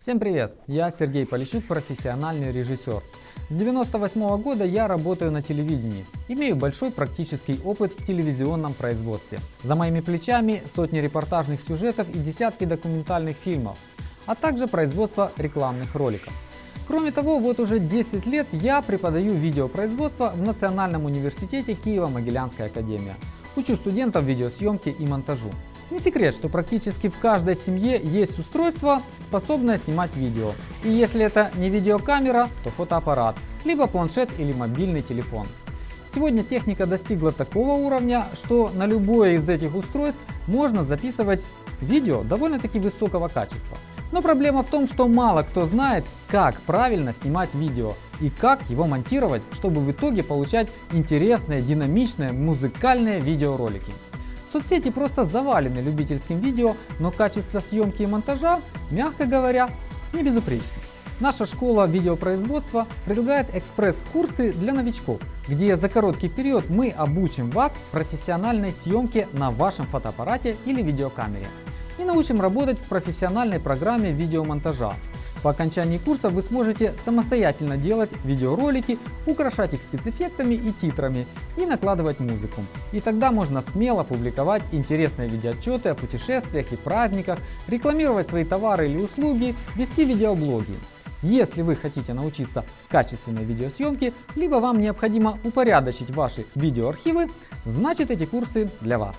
Всем привет! Я Сергей Полищук, профессиональный режиссер. С 98 -го года я работаю на телевидении. Имею большой практический опыт в телевизионном производстве. За моими плечами сотни репортажных сюжетов и десятки документальных фильмов, а также производство рекламных роликов. Кроме того, вот уже 10 лет я преподаю видеопроизводство в Национальном университете Киево-Могилянская академия. Учу студентов видеосъемки и монтажу. Не секрет, что практически в каждой семье есть устройство, способное снимать видео. И если это не видеокамера, то фотоаппарат, либо планшет или мобильный телефон. Сегодня техника достигла такого уровня, что на любое из этих устройств можно записывать видео довольно-таки высокого качества. Но проблема в том, что мало кто знает, как правильно снимать видео и как его монтировать, чтобы в итоге получать интересные, динамичные, музыкальные видеоролики. Соцсети просто завалены любительским видео, но качество съемки и монтажа, мягко говоря, не безупречно. Наша школа видеопроизводства предлагает экспресс-курсы для новичков, где за короткий период мы обучим вас профессиональной съемке на вашем фотоаппарате или видеокамере и научим работать в профессиональной программе видеомонтажа. По окончании курса вы сможете самостоятельно делать видеоролики, украшать их спецэффектами и титрами и накладывать музыку. И тогда можно смело публиковать интересные видеоотчеты о путешествиях и праздниках, рекламировать свои товары или услуги, вести видеоблоги. Если вы хотите научиться качественной видеосъемке, либо вам необходимо упорядочить ваши видеоархивы, значит эти курсы для вас.